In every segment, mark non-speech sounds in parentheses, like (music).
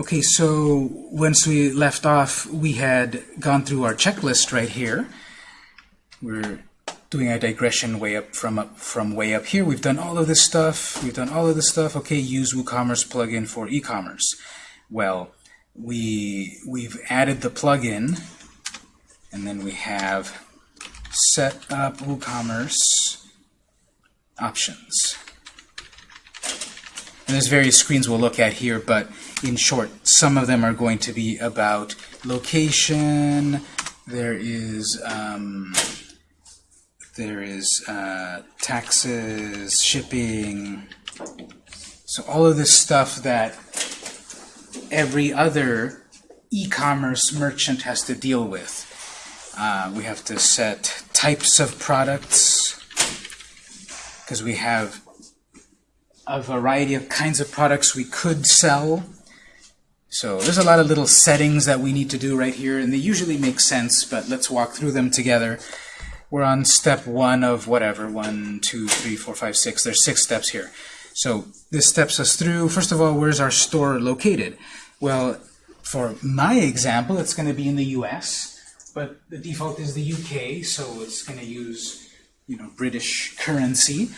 Okay, so once we left off, we had gone through our checklist right here. We're doing a digression way up from up from way up here. We've done all of this stuff. We've done all of this stuff. Okay, use WooCommerce plugin for e-commerce. Well, we we've added the plugin, and then we have set up WooCommerce options. And there's various screens we'll look at here, but in short, some of them are going to be about location. There is um, there is uh, taxes, shipping. So all of this stuff that every other e-commerce merchant has to deal with. Uh, we have to set types of products because we have a variety of kinds of products we could sell. So there's a lot of little settings that we need to do right here, and they usually make sense, but let's walk through them together. We're on step one of whatever, one, two, three, four, five, six. There's six steps here. So this steps us through, first of all, where's our store located? Well, for my example, it's going to be in the US, but the default is the UK, so it's going to use you know, British currency.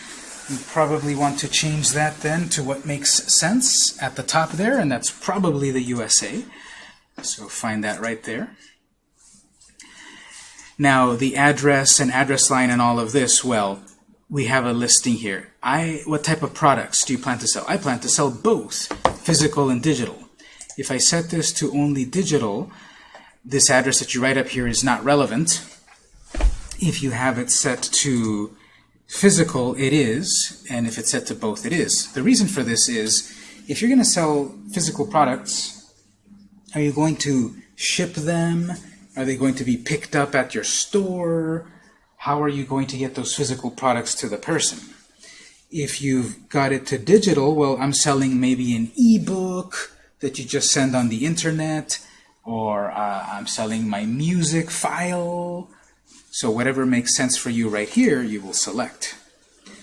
You probably want to change that then to what makes sense at the top there, and that's probably the USA. So find that right there. Now, the address and address line and all of this, well, we have a listing here. I, what type of products do you plan to sell? I plan to sell both, physical and digital. If I set this to only digital, this address that you write up here is not relevant. If you have it set to physical, it is, and if it's set to both, it is. The reason for this is, if you're going to sell physical products, are you going to ship them? Are they going to be picked up at your store? How are you going to get those physical products to the person? If you've got it to digital, well, I'm selling maybe an ebook that you just send on the internet, or uh, I'm selling my music file. So whatever makes sense for you right here, you will select.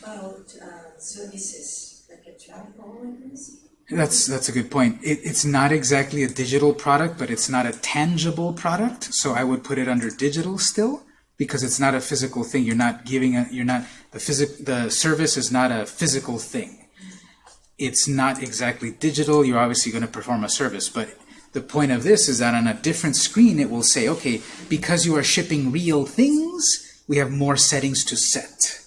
About uh, services, like a travel agency? That's that's a good point. It, it's not exactly a digital product, but it's not a tangible product. So I would put it under digital still, because it's not a physical thing. You're not giving a. You're not the physic. The service is not a physical thing. It's not exactly digital. You're obviously going to perform a service, but the point of this is that on a different screen it will say, okay, because you are shipping real things, we have more settings to set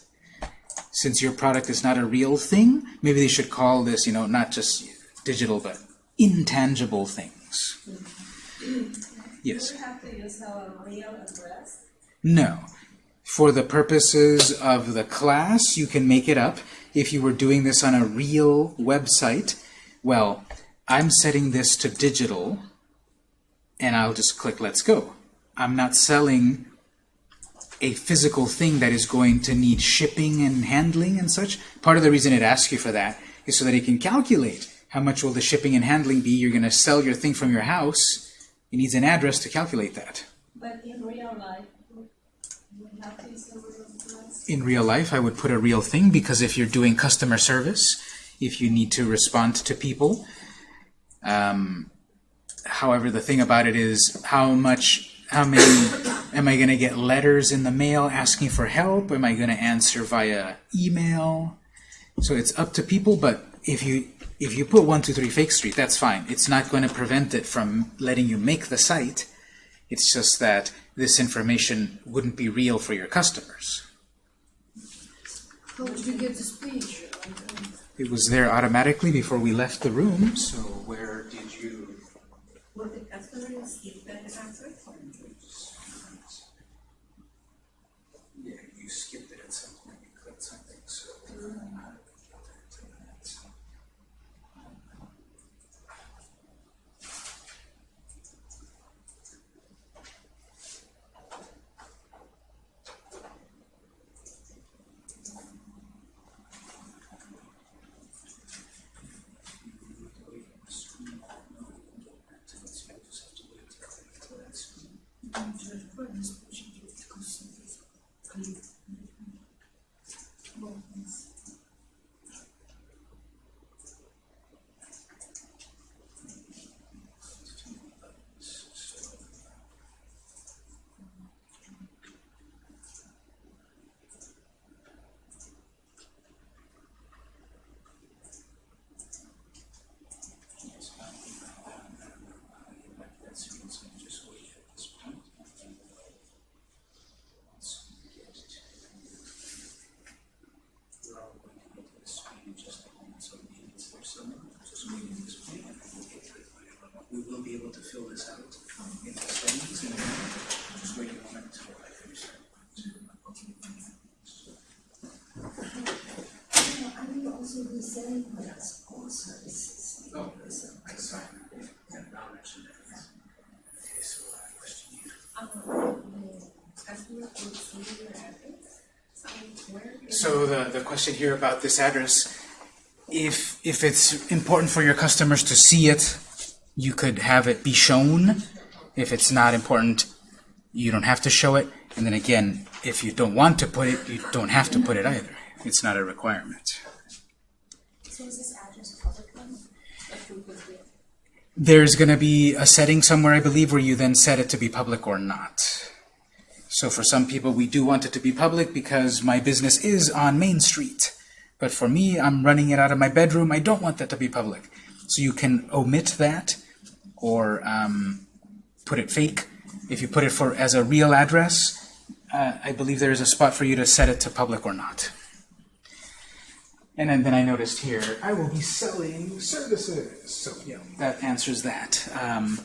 since your product is not a real thing, maybe they should call this, you know, not just digital, but intangible things. Yes? Do you have to use our real address? No. For the purposes of the class, you can make it up. If you were doing this on a real website, well, I'm setting this to digital, and I'll just click Let's Go. I'm not selling a physical thing that is going to need shipping and handling and such. Part of the reason it asks you for that is so that it can calculate how much will the shipping and handling be. You're going to sell your thing from your house. It needs an address to calculate that. But in real life, you have to use the real address? In real life, I would put a real thing because if you're doing customer service, if you need to respond to people, um, however, the thing about it is how much how many, am I going to get letters in the mail asking for help? Am I going to answer via email? So it's up to people, but if you if you put 123 Fake Street, that's fine. It's not going to prevent it from letting you make the site. It's just that this information wouldn't be real for your customers. How did you get? It was there automatically before we left the room, so where did you... The that answer? Yeah, you skipped it at some point. You clicked something, so... this out in the settings and then just wait a moment until I finish. I will also be selling products or services. Oh, that's fine. So So the, the question here about this address, if, if it's important for your customers to see it, you could have it be shown. If it's not important, you don't have to show it. And then again, if you don't want to put it, you don't have to put it either. It's not a requirement. So is this address public then? Like who would be? There's going to be a setting somewhere, I believe, where you then set it to be public or not. So for some people, we do want it to be public because my business is on Main Street. But for me, I'm running it out of my bedroom. I don't want that to be public. So you can omit that or um, put it fake. If you put it for as a real address, uh, I believe there is a spot for you to set it to public or not. And then, then I noticed here, I will be selling services. So, yeah, that answers that. Um,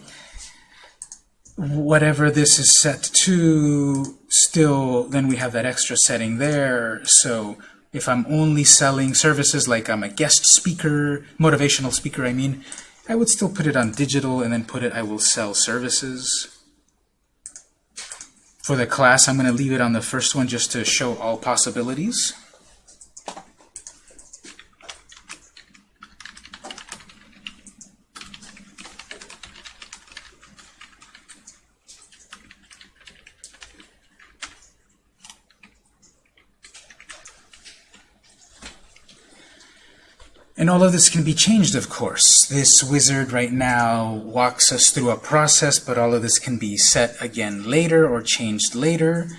whatever this is set to, still, then we have that extra setting there. So if I'm only selling services like I'm a guest speaker, motivational speaker, I mean, I would still put it on digital and then put it, I will sell services. For the class, I'm going to leave it on the first one just to show all possibilities. And all of this can be changed, of course. This wizard right now walks us through a process, but all of this can be set again later or changed later.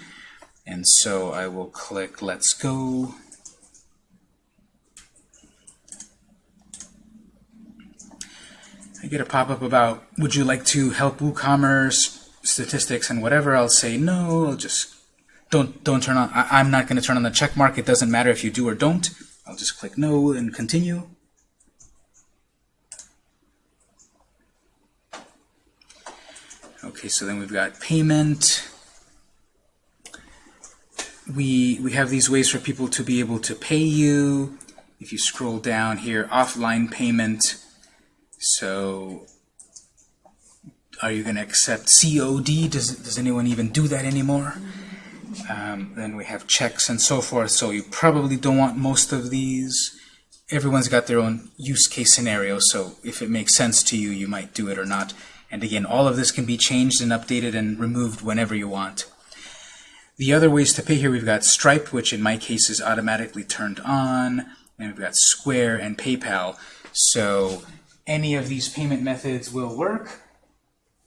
And so I will click Let's Go. I get a pop-up about, would you like to help WooCommerce statistics and whatever? I'll say no, I'll just don't don't turn on I, I'm not going to turn on the check mark. It doesn't matter if you do or don't. I'll just click no and continue. Okay, so then we've got payment. We we have these ways for people to be able to pay you. If you scroll down here, offline payment. So are you going to accept COD? Does, does anyone even do that anymore? Um, then we have checks and so forth. So you probably don't want most of these. Everyone's got their own use case scenario, so if it makes sense to you, you might do it or not. And again, all of this can be changed and updated and removed whenever you want. The other ways to pay here, we've got Stripe, which in my case is automatically turned on, and we've got Square and PayPal. So any of these payment methods will work.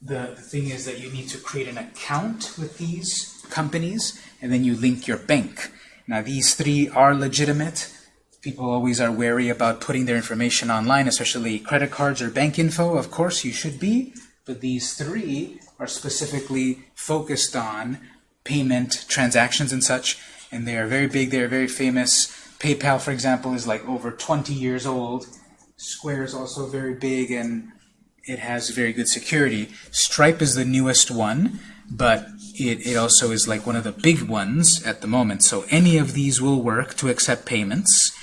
The, the thing is that you need to create an account with these companies, and then you link your bank. Now these three are legitimate. People always are wary about putting their information online, especially credit cards or bank info. Of course, you should be, but these three are specifically focused on payment transactions and such, and they are very big, they are very famous. PayPal, for example, is like over 20 years old. Square is also very big, and it has very good security. Stripe is the newest one, but it, it also is like one of the big ones at the moment. So any of these will work to accept payments.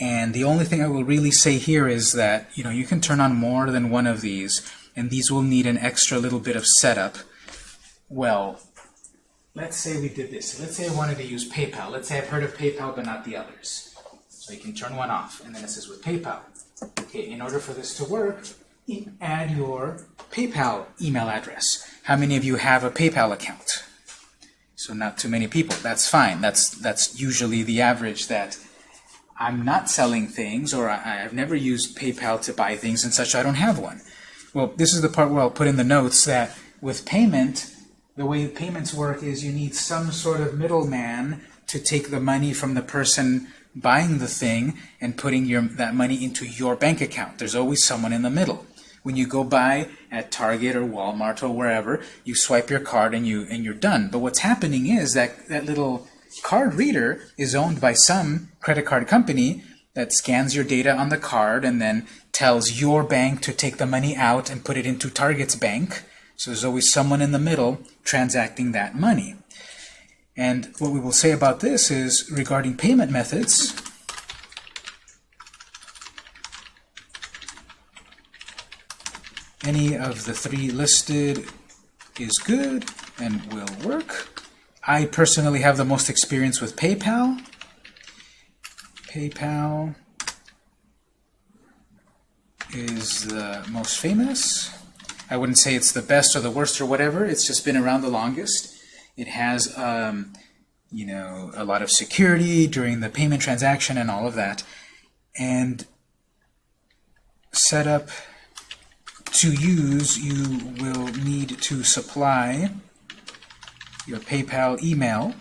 And the only thing I will really say here is that you know you can turn on more than one of these, and these will need an extra little bit of setup. Well, let's say we did this. Let's say I wanted to use PayPal. Let's say I've heard of PayPal, but not the others. So you can turn one off, and then it says with PayPal. Okay, in order for this to work, add your PayPal email address. How many of you have a PayPal account? So not too many people. That's fine. That's that's usually the average that I'm not selling things, or I, I've never used PayPal to buy things and such. I don't have one. Well, this is the part where I'll put in the notes that with payment, the way payments work is you need some sort of middleman to take the money from the person buying the thing and putting your, that money into your bank account. There's always someone in the middle. When you go buy at Target or Walmart or wherever, you swipe your card and you and you're done. But what's happening is that that little card reader is owned by some credit card company that scans your data on the card and then tells your bank to take the money out and put it into Target's bank. So there's always someone in the middle transacting that money. And what we will say about this is regarding payment methods, any of the three listed is good and will work. I personally have the most experience with PayPal. PayPal is the most famous. I wouldn't say it's the best or the worst or whatever. It's just been around the longest. It has, um, you know, a lot of security during the payment transaction and all of that. And setup to use, you will need to supply your PayPal email.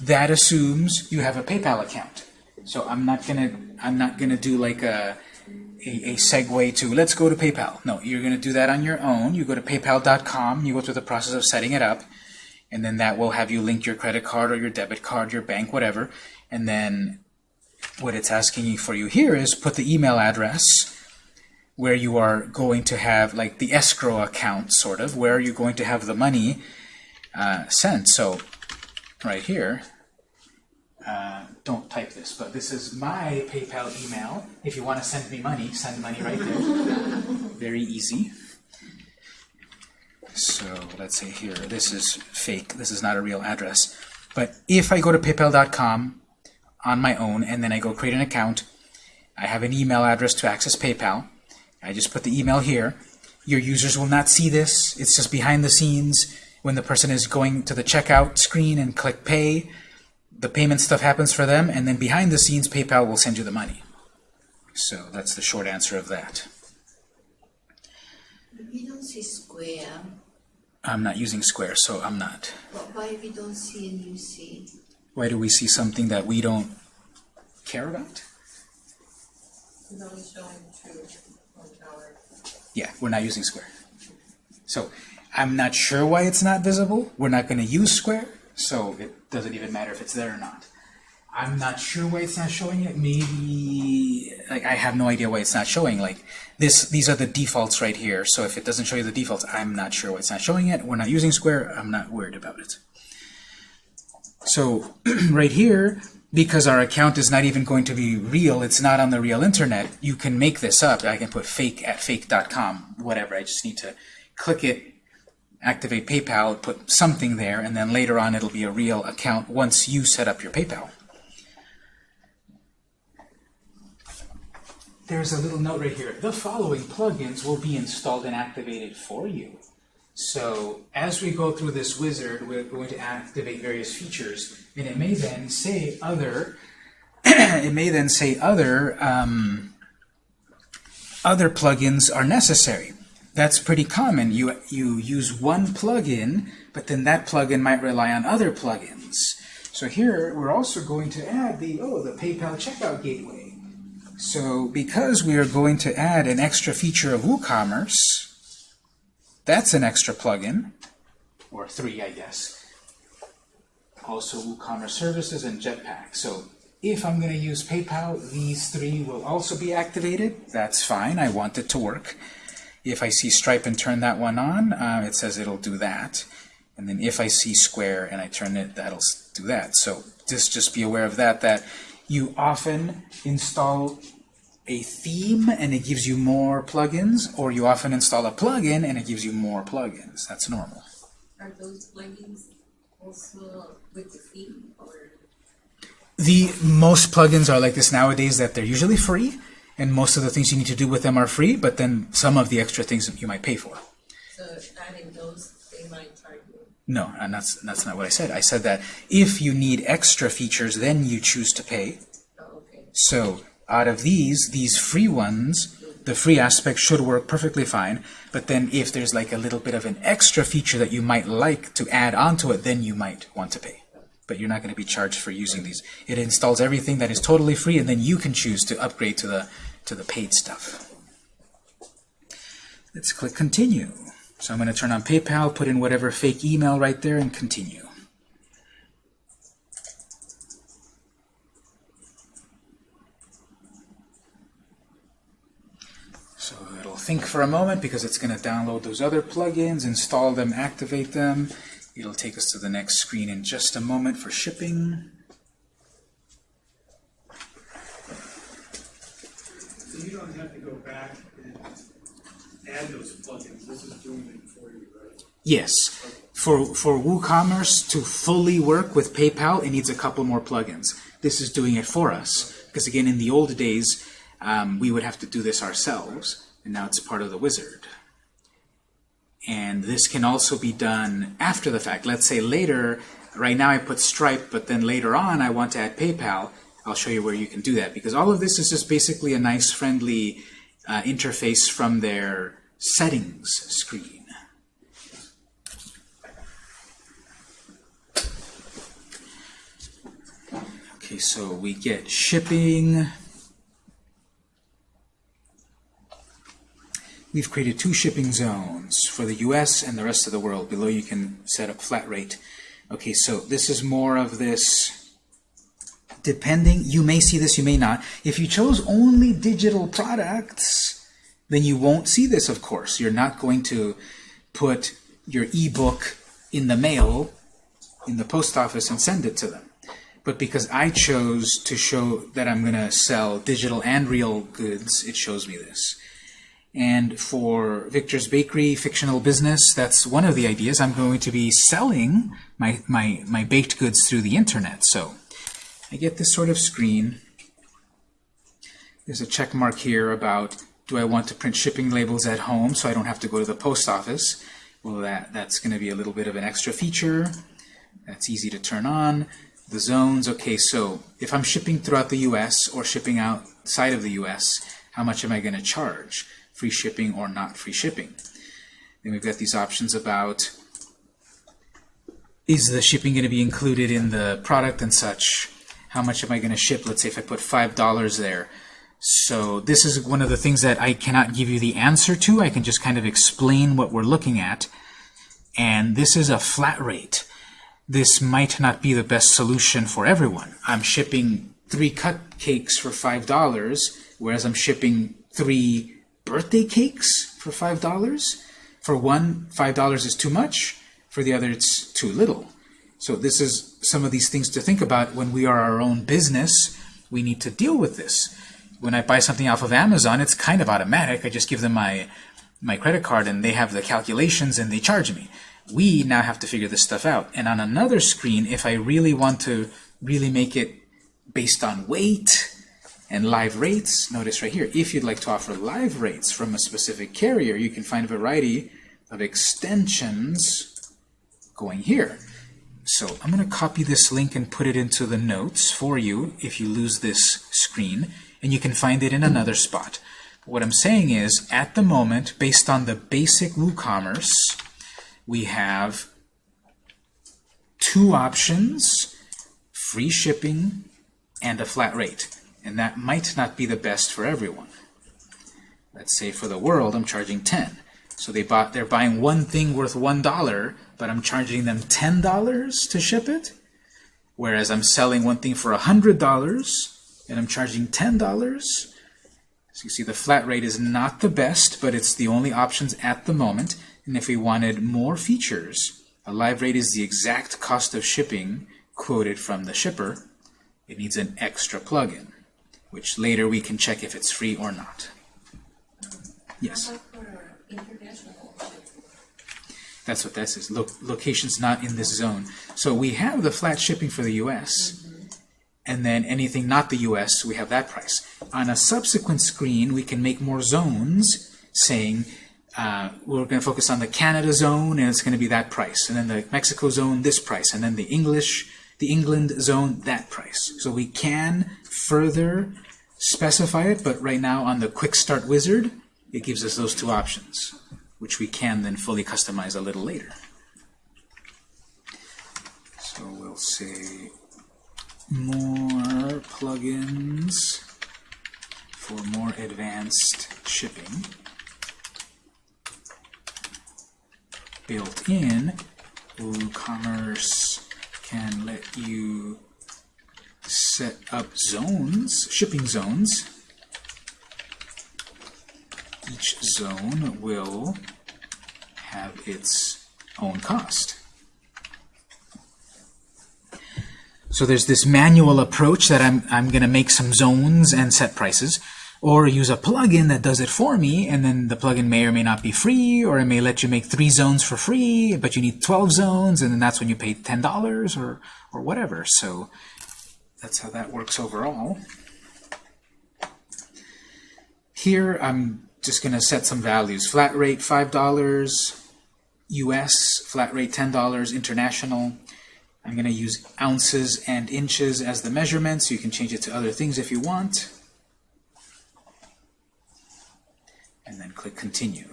That assumes you have a PayPal account. So I'm not gonna I'm not gonna do like a a, a segue to let's go to PayPal. No, you're gonna do that on your own. You go to PayPal.com. You go through the process of setting it up, and then that will have you link your credit card or your debit card, your bank, whatever, and then what it's asking you for you here is put the email address where you are going to have like the escrow account sort of where you're going to have the money uh, sent. So right here uh, don't type this but this is my PayPal email. If you want to send me money send money right there. Very easy. So let's say here this is fake. This is not a real address. But if I go to paypal.com on my own, and then I go create an account. I have an email address to access PayPal. I just put the email here. Your users will not see this. It's just behind the scenes. When the person is going to the checkout screen and click pay, the payment stuff happens for them, and then behind the scenes, PayPal will send you the money. So that's the short answer of that. We don't see square. I'm not using Square, so I'm not. But why we don't see and you see? Why do we see something that we don't care about? It's only showing true on our. Yeah, we're not using Square. So I'm not sure why it's not visible. We're not going to use Square, so it doesn't even matter if it's there or not. I'm not sure why it's not showing it. Maybe like I have no idea why it's not showing. Like this, these are the defaults right here. So if it doesn't show you the defaults, I'm not sure why it's not showing it. We're not using Square. I'm not worried about it. So (clears throat) right here, because our account is not even going to be real, it's not on the real internet, you can make this up. I can put fake at fake.com, whatever. I just need to click it, activate PayPal, put something there, and then later on it'll be a real account once you set up your PayPal. There's a little note right here. The following plugins will be installed and activated for you. So as we go through this wizard, we're going to activate various features, and it may then say other. (clears throat) it may then say other um, other plugins are necessary. That's pretty common. You you use one plugin, but then that plugin might rely on other plugins. So here we're also going to add the oh the PayPal checkout gateway. So because we are going to add an extra feature of WooCommerce, that's an extra plugin, or three, I guess. Also WooCommerce Services and Jetpack. So if I'm going to use PayPal, these three will also be activated. That's fine. I want it to work. If I see Stripe and turn that one on, uh, it says it'll do that. And then if I see Square and I turn it, that'll do that. So just, just be aware of that, that you often install a theme and it gives you more plugins, or you often install a plugin and it gives you more plugins. That's normal. Are those plugins also with the fee or? The most plugins are like this nowadays that they're usually free, and most of the things you need to do with them are free, but then some of the extra things you might pay for. So adding those, they might charge you. No, and that's that's not what I said. I said that if you need extra features, then you choose to pay. Oh, okay. So out of these, these free ones, the free aspect should work perfectly fine. But then if there's like a little bit of an extra feature that you might like to add onto it, then you might want to pay. But you're not going to be charged for using these. It installs everything that is totally free, and then you can choose to upgrade to the to the paid stuff. Let's click continue. So I'm going to turn on PayPal, put in whatever fake email right there, and continue. Think for a moment because it's going to download those other plugins, install them, activate them. It'll take us to the next screen in just a moment for shipping. So you don't have to go back and add those plugins, this is doing it for you, right? Yes. For, for WooCommerce to fully work with PayPal, it needs a couple more plugins. This is doing it for us. Because again, in the old days, um, we would have to do this ourselves, and now it's part of the wizard. And this can also be done after the fact. Let's say later, right now I put Stripe, but then later on I want to add PayPal. I'll show you where you can do that. Because all of this is just basically a nice, friendly uh, interface from their settings screen. Okay, so we get shipping. We've created two shipping zones for the US and the rest of the world. Below you can set up flat rate. Okay, so this is more of this, depending, you may see this, you may not. If you chose only digital products, then you won't see this, of course. You're not going to put your ebook in the mail, in the post office, and send it to them. But because I chose to show that I'm going to sell digital and real goods, it shows me this. And for Victor's Bakery Fictional Business, that's one of the ideas. I'm going to be selling my, my, my baked goods through the internet. So I get this sort of screen. There's a check mark here about do I want to print shipping labels at home so I don't have to go to the post office. Well, that, that's going to be a little bit of an extra feature. That's easy to turn on. The zones, okay, so if I'm shipping throughout the US or shipping outside of the US, how much am I going to charge? Free shipping or not free shipping? Then we've got these options about is the shipping going to be included in the product and such? How much am I going to ship? Let's say if I put $5 there. So this is one of the things that I cannot give you the answer to. I can just kind of explain what we're looking at. And this is a flat rate. This might not be the best solution for everyone. I'm shipping three cupcakes for $5, whereas I'm shipping three birthday cakes for $5. For one, $5 is too much. For the other, it's too little. So this is some of these things to think about when we are our own business. We need to deal with this. When I buy something off of Amazon, it's kind of automatic. I just give them my, my credit card and they have the calculations and they charge me. We now have to figure this stuff out. And on another screen, if I really want to really make it based on weight and live rates, notice right here, if you'd like to offer live rates from a specific carrier, you can find a variety of extensions going here. So I'm going to copy this link and put it into the notes for you if you lose this screen, and you can find it in another spot. What I'm saying is, at the moment, based on the basic WooCommerce, we have two options, free shipping and a flat rate. And that might not be the best for everyone. Let's say for the world, I'm charging 10. So they bought, they're buying one thing worth $1, but I'm charging them $10 to ship it. Whereas I'm selling one thing for $100 and I'm charging $10. So you see the flat rate is not the best, but it's the only options at the moment. And if we wanted more features, a live rate is the exact cost of shipping quoted from the shipper. It needs an extra plugin, which later we can check if it's free or not. Yes? That's what that says. Lo locations not in this zone. So we have the flat shipping for the U.S. And then anything not the U.S., we have that price. On a subsequent screen, we can make more zones saying uh, we're going to focus on the Canada zone, and it's going to be that price. And then the Mexico zone, this price. And then the English, the England zone, that price. So we can further specify it, but right now on the Quick Start Wizard, it gives us those two options, which we can then fully customize a little later. So we'll say more plugins for more advanced shipping. Built in, WooCommerce can let you set up zones, shipping zones, each zone will have its own cost. So there's this manual approach that I'm, I'm going to make some zones and set prices, or use a plugin that does it for me, and then the plugin may or may not be free, or it may let you make three zones for free, but you need 12 zones, and then that's when you pay $10 or, or whatever. So that's how that works overall. Here, I'm just going to set some values. Flat rate $5, US, flat rate $10, international. I'm going to use ounces and inches as the measurements. You can change it to other things if you want. And then click Continue.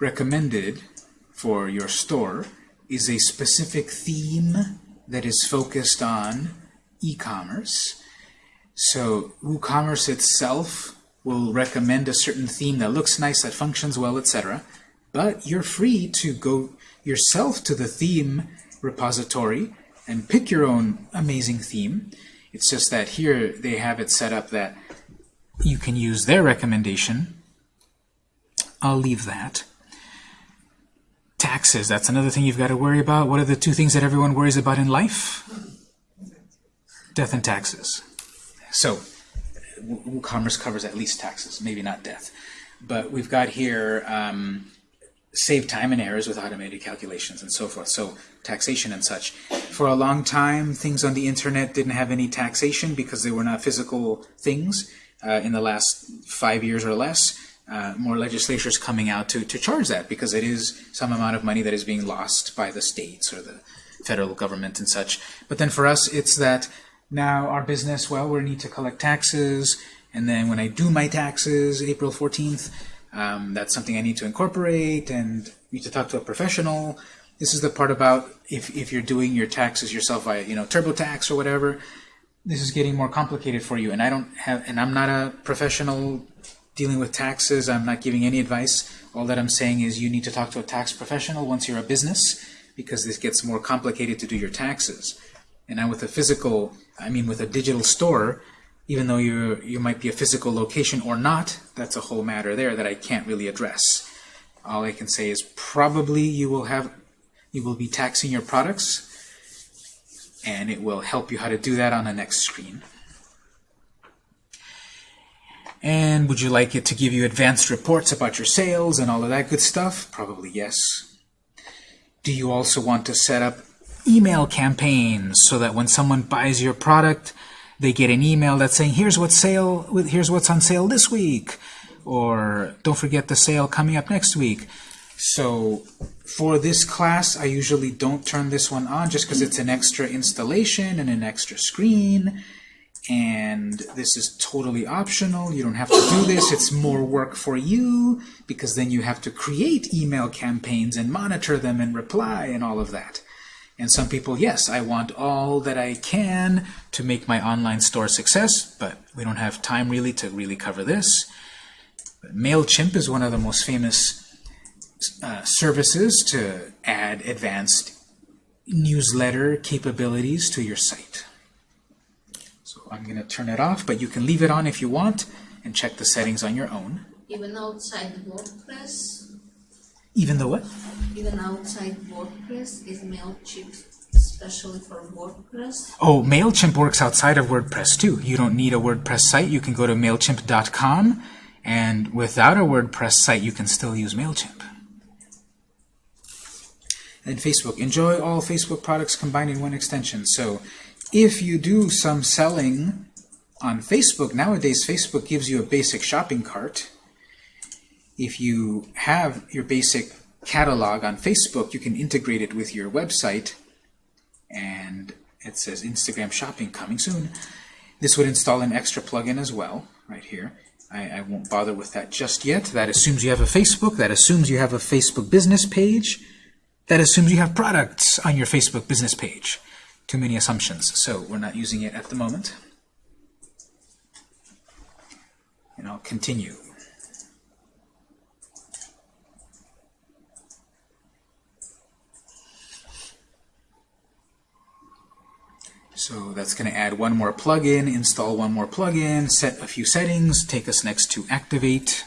Recommended for your store is a specific theme that is focused on e-commerce. So WooCommerce itself will recommend a certain theme that looks nice, that functions well, etc. But you're free to go yourself to the theme repository and pick your own amazing theme. It's just that here they have it set up that you can use their recommendation. I'll leave that. Taxes, that's another thing you've got to worry about. What are the two things that everyone worries about in life? Death and taxes. So, WooCommerce covers at least taxes, maybe not death. But we've got here um, save time and errors with automated calculations and so forth. So taxation and such. For a long time, things on the internet didn't have any taxation because they were not physical things. Uh, in the last five years or less, uh, more legislatures coming out to, to charge that because it is some amount of money that is being lost by the states or the federal government and such. But then for us, it's that now our business, well, we need to collect taxes, and then when I do my taxes, April 14th, um, that's something I need to incorporate and need to talk to a professional. This is the part about if, if you're doing your taxes yourself via, you know, TurboTax or whatever, this is getting more complicated for you. And I don't have, and I'm not a professional dealing with taxes. I'm not giving any advice. All that I'm saying is you need to talk to a tax professional once you're a business because this gets more complicated to do your taxes. And now with a physical, I mean with a digital store, even though you you might be a physical location or not, that's a whole matter there that I can't really address. All I can say is probably you will have you will be taxing your products and it will help you how to do that on the next screen. And would you like it to give you advanced reports about your sales and all of that good stuff? Probably yes. Do you also want to set up email campaigns so that when someone buys your product, they get an email that's saying, here's what's sale, here's what's on sale this week, or don't forget the sale coming up next week. So for this class, I usually don't turn this one on just because it's an extra installation and an extra screen. And this is totally optional. You don't have to do this. It's more work for you because then you have to create email campaigns and monitor them and reply and all of that. And some people, yes, I want all that I can to make my online store success, but we don't have time really to really cover this. But MailChimp is one of the most famous uh, services to add advanced newsletter capabilities to your site. So I'm going to turn it off, but you can leave it on if you want and check the settings on your own. Even outside WordPress, Even though what? even outside WordPress is MailChimp especially for WordPress. Oh, MailChimp works outside of WordPress too. You don't need a WordPress site. You can go to MailChimp.com and without a WordPress site, you can still use MailChimp. And Facebook. Enjoy all Facebook products combined in one extension. So if you do some selling on Facebook, nowadays Facebook gives you a basic shopping cart. If you have your basic catalog on Facebook, you can integrate it with your website and it says Instagram shopping coming soon. This would install an extra plugin as well, right here. I, I won't bother with that just yet. That assumes you have a Facebook. That assumes you have a Facebook business page. That assumes you have products on your Facebook business page. Too many assumptions, so we're not using it at the moment. And I'll continue. So that's going to add one more plugin, install one more plugin, set a few settings, take us next to activate.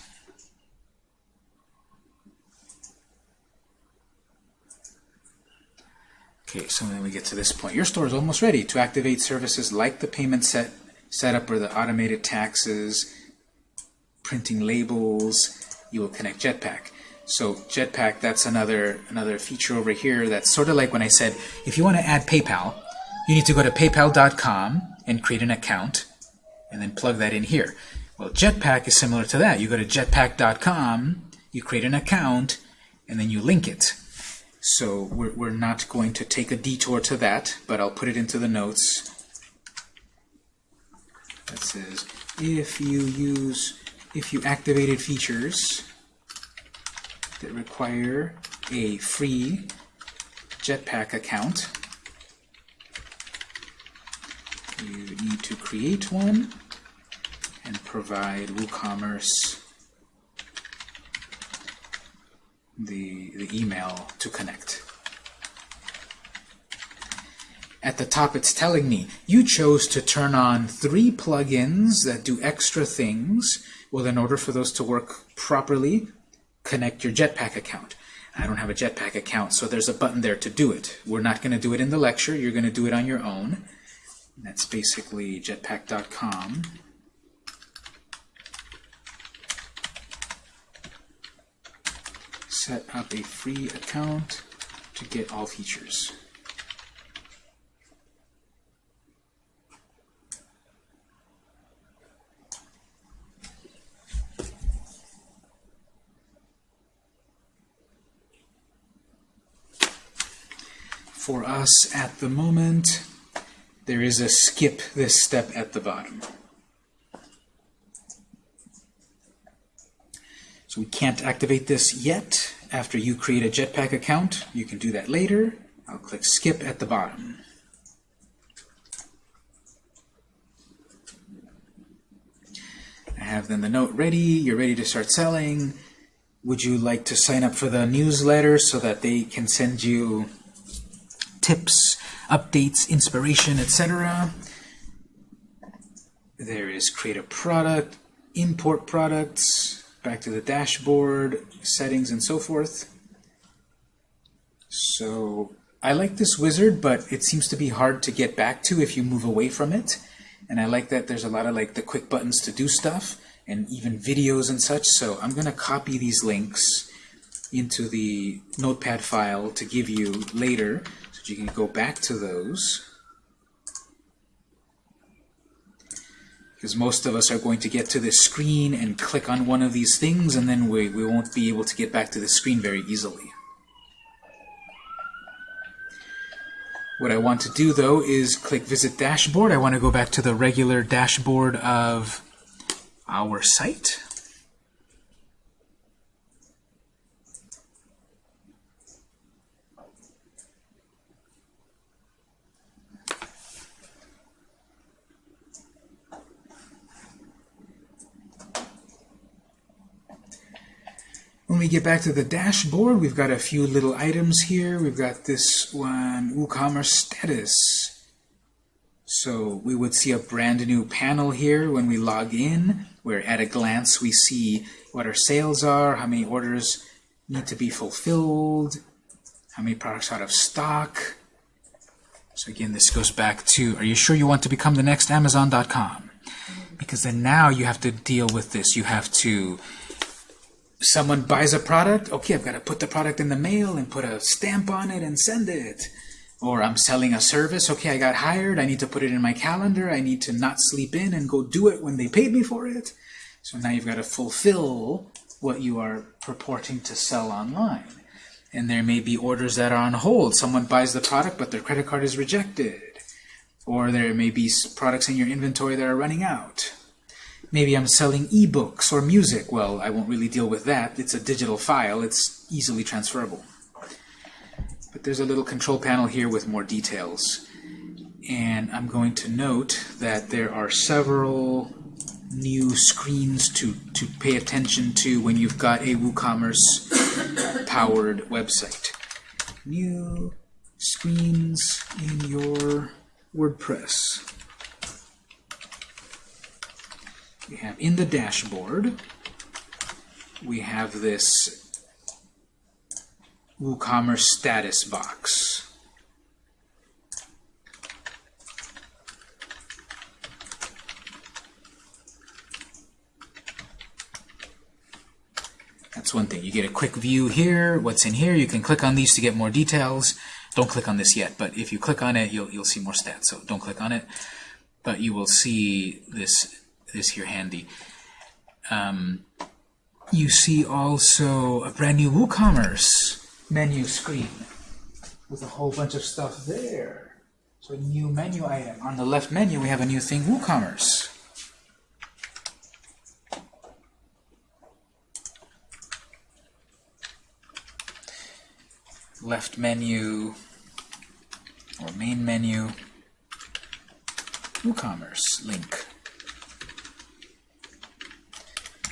Okay, so then we get to this point. Your store is almost ready to activate services like the payment set setup or the automated taxes, printing labels. You will connect Jetpack. So Jetpack, that's another another feature over here. That's sort of like when I said, if you want to add PayPal, you need to go to PayPal.com and create an account, and then plug that in here. Well, Jetpack is similar to that. You go to Jetpack.com, you create an account, and then you link it. So we're, we're not going to take a detour to that, but I'll put it into the notes. That says, if you use, if you activated features that require a free Jetpack account, you need to create one and provide WooCommerce the, the email to connect. At the top it's telling me, you chose to turn on three plugins that do extra things. Well, in order for those to work properly, connect your Jetpack account. I don't have a Jetpack account, so there's a button there to do it. We're not going to do it in the lecture. You're going to do it on your own. That's basically jetpack.com. Set up a free account to get all features. For us at the moment, there is a skip this step at the bottom. So we can't activate this yet. After you create a Jetpack account, you can do that later. I'll click skip at the bottom. I have then the note ready. You're ready to start selling. Would you like to sign up for the newsletter so that they can send you tips, updates, inspiration, etc. There is create a product, import products, back to the dashboard, settings, and so forth. So I like this wizard, but it seems to be hard to get back to if you move away from it. And I like that there's a lot of like the quick buttons to do stuff, and even videos and such. So I'm going to copy these links into the notepad file to give you later you can go back to those because most of us are going to get to this screen and click on one of these things and then we, we won't be able to get back to the screen very easily. What I want to do though is click visit dashboard. I want to go back to the regular dashboard of our site. When we get back to the dashboard, we've got a few little items here. We've got this one, WooCommerce status. So we would see a brand new panel here when we log in, where at a glance we see what our sales are, how many orders need to be fulfilled, how many products out of stock. So again, this goes back to, are you sure you want to become the next Amazon.com? Because then now you have to deal with this. You have to someone buys a product, okay, I've got to put the product in the mail and put a stamp on it and send it. Or I'm selling a service, okay, I got hired, I need to put it in my calendar, I need to not sleep in and go do it when they paid me for it. So now you've got to fulfill what you are purporting to sell online. And there may be orders that are on hold. Someone buys the product, but their credit card is rejected. Or there may be products in your inventory that are running out. Maybe I'm selling ebooks or music. Well, I won't really deal with that. It's a digital file. It's easily transferable. But there's a little control panel here with more details. And I'm going to note that there are several new screens to, to pay attention to when you've got a WooCommerce powered website. New screens in your WordPress. We have in the dashboard, we have this WooCommerce status box. That's one thing. You get a quick view here, what's in here. You can click on these to get more details. Don't click on this yet, but if you click on it, you'll, you'll see more stats. So don't click on it, but you will see this, this here handy. Um, you see also a brand new WooCommerce menu screen with a whole bunch of stuff there. So a new menu item. On the left menu, we have a new thing, WooCommerce. Left menu, or main menu, WooCommerce link.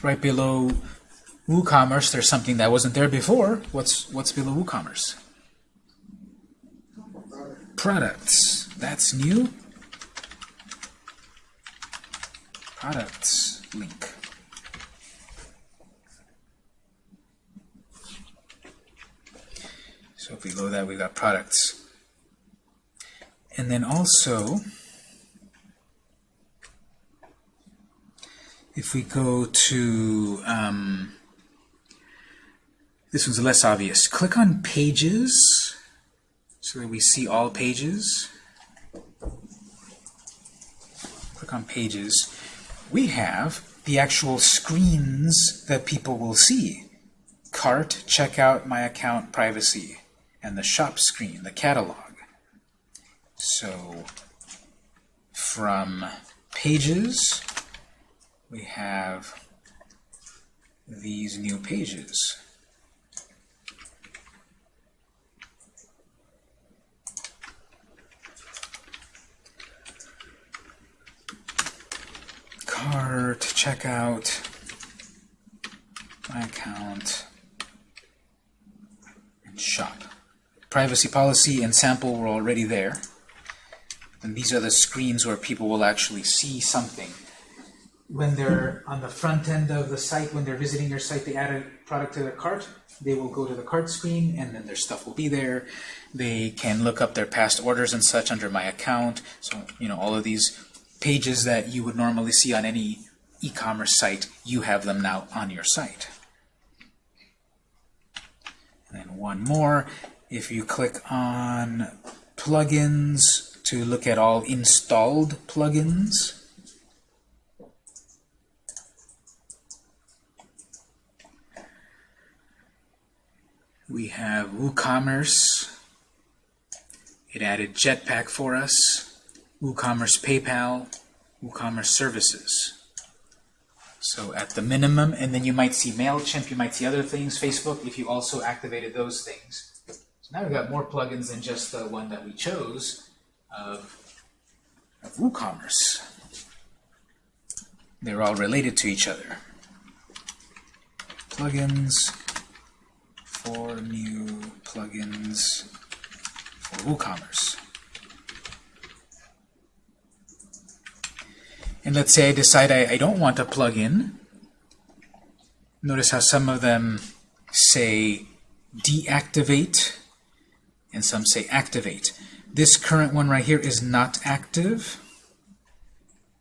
Right below WooCommerce, there's something that wasn't there before. What's what's below WooCommerce? Products. That's new. Products link. So below that we've got products. And then also, if we go to, um, this one's less obvious. Click on Pages so that we see all pages. Click on Pages. We have the actual screens that people will see. Cart, Checkout, My Account, Privacy, and the Shop screen, the catalog. So from Pages, we have these new pages. Cart, checkout, my account, and shop. Privacy policy and sample were already there. And these are the screens where people will actually see something when they're on the front end of the site, when they're visiting your site, they add a product to their cart, they will go to the cart screen and then their stuff will be there. They can look up their past orders and such under my account. So, you know, all of these pages that you would normally see on any e-commerce site, you have them now on your site. And then one more, if you click on plugins to look at all installed plugins, We have WooCommerce. It added Jetpack for us. WooCommerce PayPal. WooCommerce Services. So at the minimum, and then you might see MailChimp, you might see other things, Facebook, if you also activated those things. So now we've got more plugins than just the one that we chose of, of WooCommerce. They're all related to each other. Plugins four new plugins for WooCommerce. And let's say I decide I, I don't want a plugin. Notice how some of them say deactivate and some say activate. This current one right here is not active.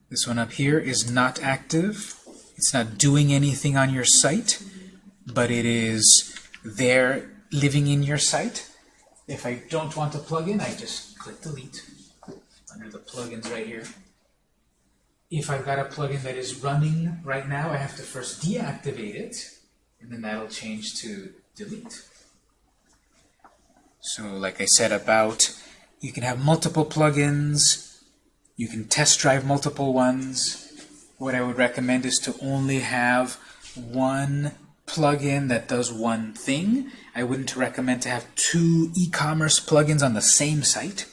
This one up here is not active. It's not doing anything on your site, but it is there living in your site. If I don't want a plugin, I just click delete under the plugins right here. If I've got a plugin that is running right now, I have to first deactivate it, and then that'll change to delete. So like I said about, you can have multiple plugins, you can test drive multiple ones. What I would recommend is to only have one plugin that does one thing. I wouldn't recommend to have two e-commerce plugins on the same site.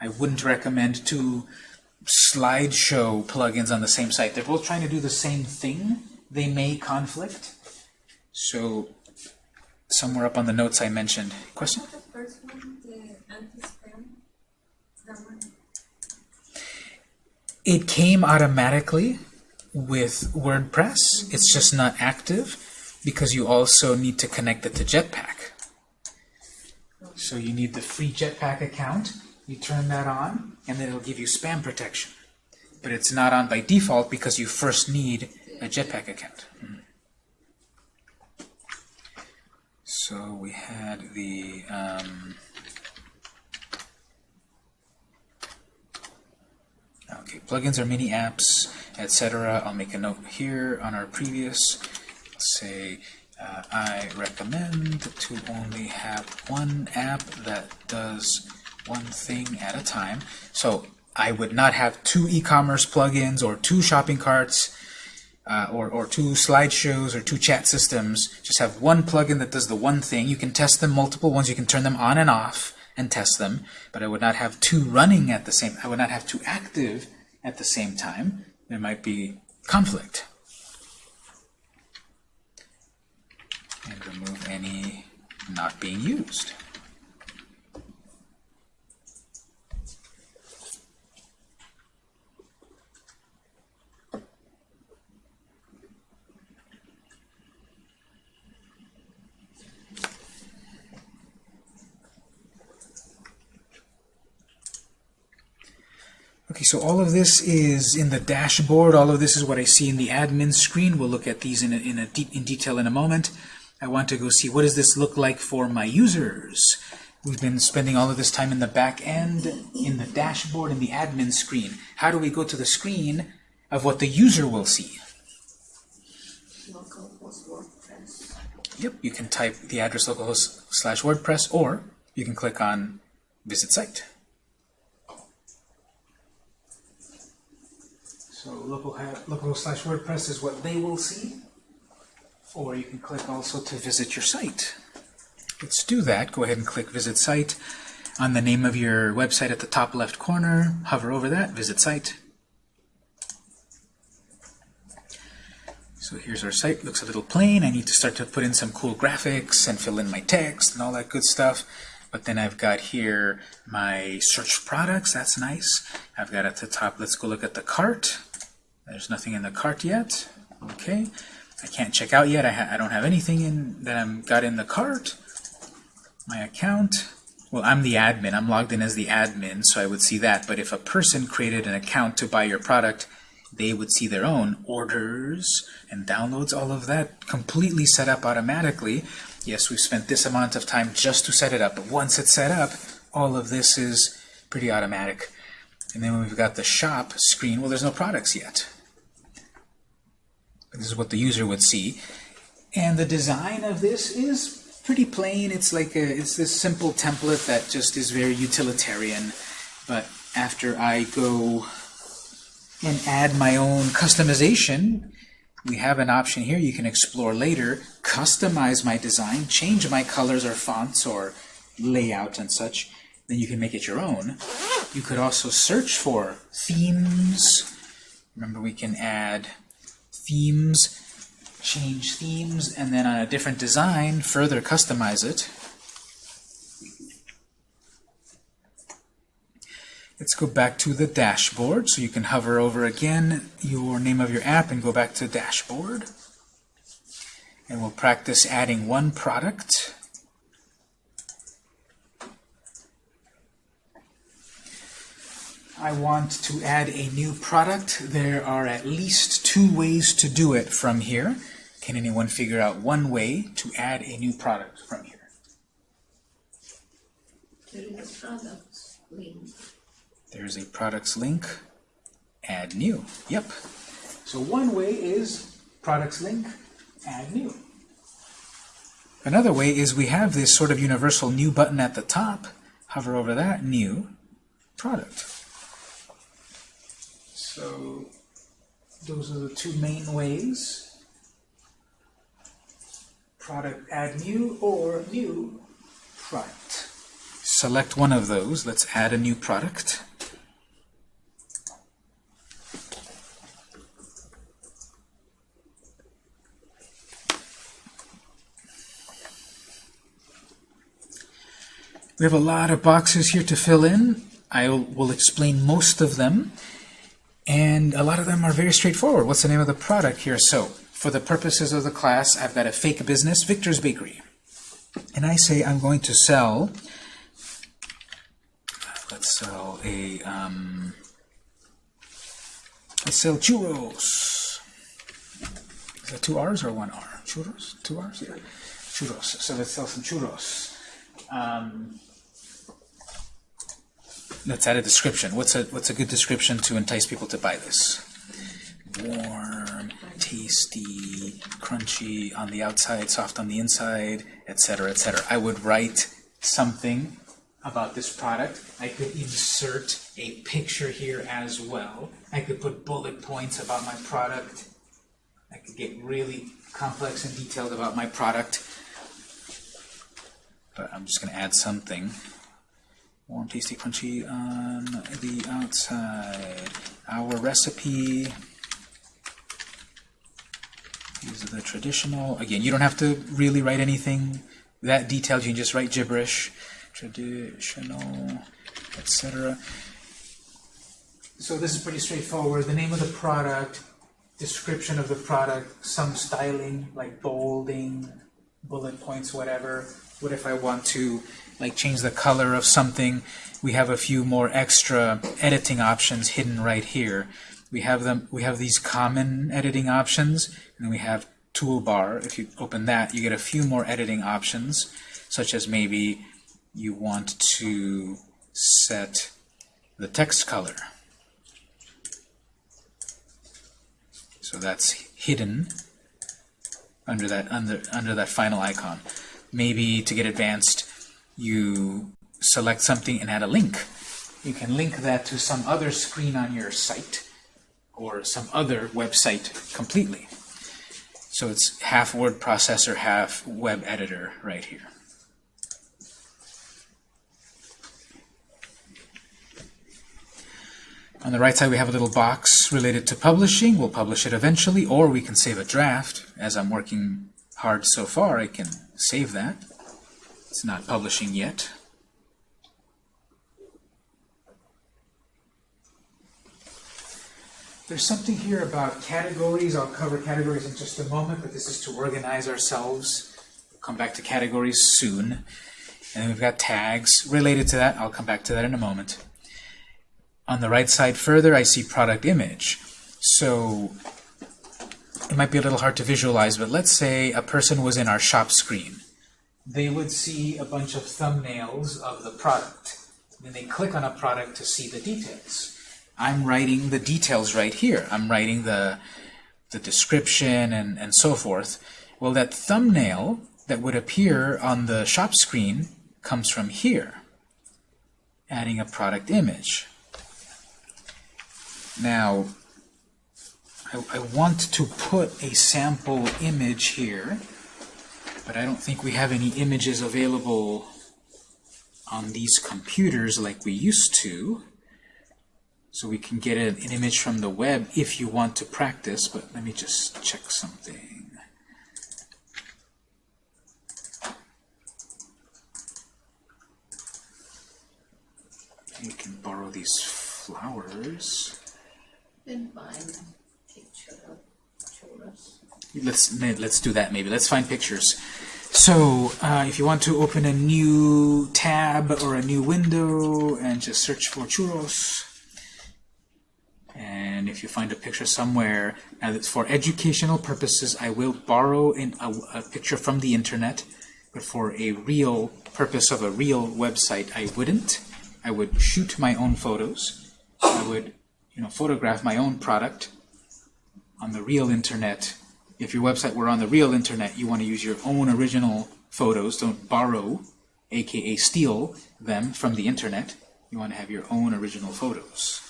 I wouldn't recommend two slideshow plugins on the same site. They're both trying to do the same thing. They may conflict. So somewhere up on the notes I mentioned. Question? The first one, the anti-spam, that one, It came automatically with WordPress. It's just not active because you also need to connect it to Jetpack. So you need the free Jetpack account. You turn that on, and then it'll give you spam protection. But it's not on by default because you first need a Jetpack account. So we had the um, okay plugins or mini apps, etc. I'll make a note here on our previous. Say uh, I recommend to only have one app that does one thing at a time. So I would not have two e-commerce plugins or two shopping carts uh, or, or two slideshows or two chat systems. Just have one plugin that does the one thing. You can test them multiple ones. You can turn them on and off and test them. But I would not have two running at the same. I would not have two active at the same time. There might be conflict. And remove any not being used. Okay, so all of this is in the dashboard. All of this is what I see in the admin screen. We'll look at these in, a, in, a de in detail in a moment. I want to go see what does this look like for my users. We've been spending all of this time in the back end, in the dashboard, in the admin screen. How do we go to the screen of what the user will see? Yep, you can type the address localhost slash WordPress, or you can click on Visit Site. So local localhost slash WordPress is what they will see, or you can click also to visit your site. Let's do that. Go ahead and click Visit Site on the name of your website at the top left corner. Hover over that, Visit Site. So here's our site. Looks a little plain. I need to start to put in some cool graphics and fill in my text and all that good stuff. But then I've got here my search products. That's nice. I've got at the top, let's go look at the cart. There's nothing in the cart yet. Okay. I can't check out yet. I, I don't have anything in that I'm got in the cart. My account. Well, I'm the admin. I'm logged in as the admin, so I would see that. But if a person created an account to buy your product, they would see their own orders and downloads, all of that completely set up automatically. Yes, we've spent this amount of time just to set it up, but once it's set up, all of this is pretty automatic. And then we've got the shop screen, well, there's no products yet. This is what the user would see. And the design of this is pretty plain. It's like a, it's this simple template that just is very utilitarian. But after I go and add my own customization, we have an option here you can explore later, customize my design, change my colors or fonts or layout and such. Then you can make it your own. You could also search for themes. Remember, we can add themes, change themes, and then on a different design, further customize it. Let's go back to the dashboard. So you can hover over again your name of your app and go back to dashboard. And we'll practice adding one product. I want to add a new product. There are at least two ways to do it from here. Can anyone figure out one way to add a new product from here? There is a product link. There's a products link, add new. Yep. So one way is products link, add new. Another way is we have this sort of universal new button at the top. Hover over that, new product. So those are the two main ways. Product add new or new product. Select one of those. Let's add a new product. We have a lot of boxes here to fill in. I will explain most of them. And a lot of them are very straightforward. What's the name of the product here? So, for the purposes of the class, I've got a fake business, Victor's Bakery. And I say I'm going to sell, let's sell a, um, let's sell churros. Is that two R's or one R? Churros? Two R's? Yeah. Churros. So let's sell some churros. Um, let's add a description. What's a what's a good description to entice people to buy this? Warm, tasty, crunchy on the outside, soft on the inside, etc., etc. I would write something about this product. I could insert a picture here as well. I could put bullet points about my product. I could get really complex and detailed about my product. But I'm just going to add something. Warm, tasty, crunchy on the outside. Our recipe is the traditional. Again, you don't have to really write anything that detailed. You can just write gibberish. Traditional, etc. So this is pretty straightforward. The name of the product, description of the product, some styling like bolding, bullet points, whatever. What if I want to like change the color of something? We have a few more extra editing options hidden right here. We have them. We have these common editing options, and then we have toolbar. If you open that, you get a few more editing options, such as maybe you want to set the text color. So that's hidden under that under under that final icon. Maybe to get advanced, you select something and add a link. You can link that to some other screen on your site or some other website completely. So it's half word processor, half web editor right here. On the right side, we have a little box related to publishing. We'll publish it eventually, or we can save a draft. As I'm working hard so far, I can save that. It's not publishing yet. There's something here about categories. I'll cover categories in just a moment, but this is to organize ourselves. We'll come back to categories soon. And we've got tags related to that. I'll come back to that in a moment. On the right side further, I see product image. So it might be a little hard to visualize, but let's say a person was in our shop screen. They would see a bunch of thumbnails of the product. Then they click on a product to see the details. I'm writing the details right here. I'm writing the, the description and, and so forth. Well, that thumbnail that would appear on the shop screen comes from here, adding a product image. Now, I, I want to put a sample image here, but I don't think we have any images available on these computers like we used to. So we can get an, image from the web if you want to practice, but let me just check something. You can borrow these flowers. Then find a picture of churros. Let's let's do that maybe. Let's find pictures. So uh, if you want to open a new tab or a new window and just search for churros, and if you find a picture somewhere, now that's for educational purposes, I will borrow in a, a picture from the internet, but for a real purpose of a real website, I wouldn't. I would shoot my own photos. I would, you know, photograph my own product on the real internet. If your website were on the real internet, you want to use your own original photos. Don't borrow, aka steal them from the internet. You want to have your own original photos.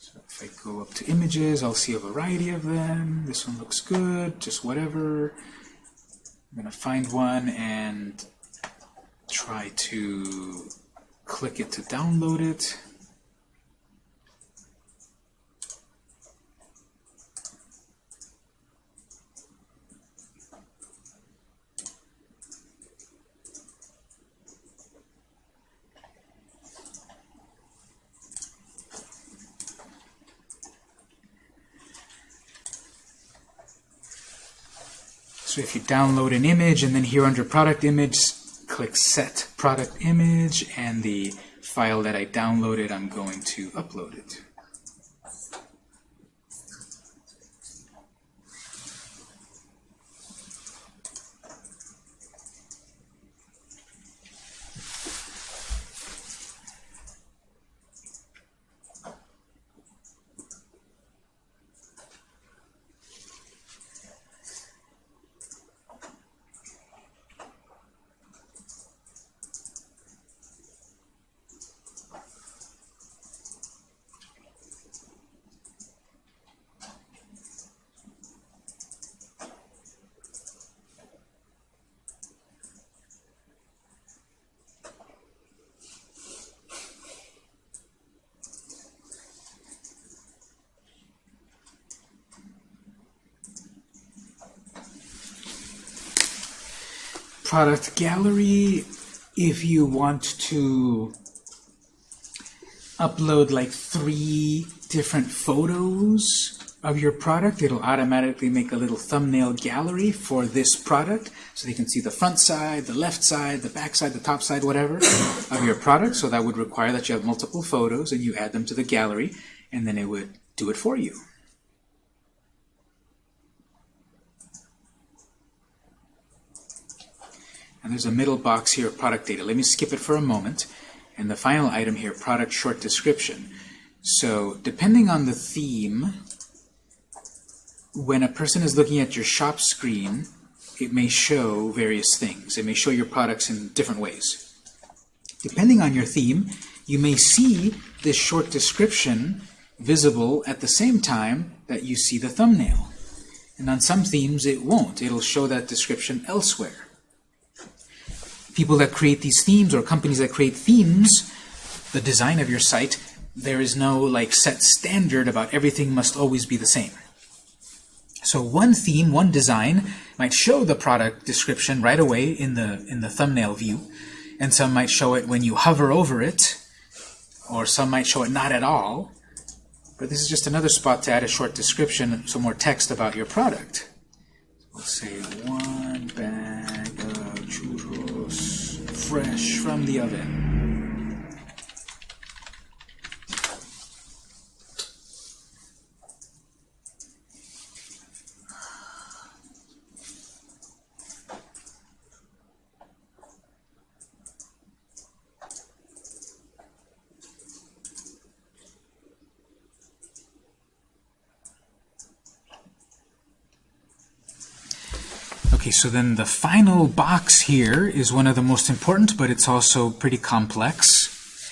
So if I go up to images, I'll see a variety of them. This one looks good, just whatever. I'm going to find one and try to click it to download it. So if you download an image and then here under product image, click set product image and the file that I downloaded, I'm going to upload it. Product gallery. If you want to upload like three different photos of your product it'll automatically make a little thumbnail gallery for this product. So they can see the front side the left side the back side the top side whatever of your product. So that would require that you have multiple photos and you add them to the gallery and then it would do it for you there's a middle box here product data. Let me skip it for a moment. And the final item here, product short description. So depending on the theme, when a person is looking at your shop screen, it may show various things. It may show your products in different ways. Depending on your theme, you may see this short description visible at the same time that you see the thumbnail. And on some themes, it won't. It'll show that description elsewhere people that create these themes or companies that create themes, the design of your site, there is no like set standard about everything must always be the same. So one theme, one design might show the product description right away in the in the thumbnail view, and some might show it when you hover over it, or some might show it not at all. But this is just another spot to add a short description, some more text about your product. We'll say one bag fresh from the oven. Okay, so then the final box here is one of the most important, but it's also pretty complex.